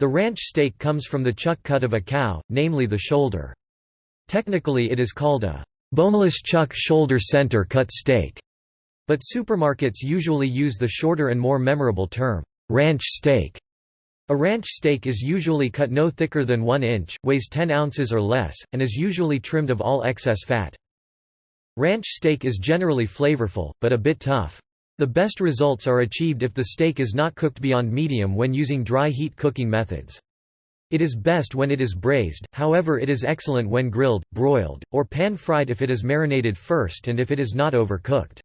The ranch steak comes from the chuck cut of a cow, namely the shoulder. Technically it is called a boneless chuck shoulder center cut steak, but supermarkets usually use the shorter and more memorable term, ranch steak. A ranch steak is usually cut no thicker than 1 inch, weighs 10 ounces or less, and is usually trimmed of all excess fat. Ranch steak is generally flavorful, but a bit tough. The best results are achieved if the steak is not cooked beyond medium when using dry heat cooking methods. It is best when it is braised, however it is excellent when grilled, broiled, or pan-fried if it is marinated first and if it is not overcooked.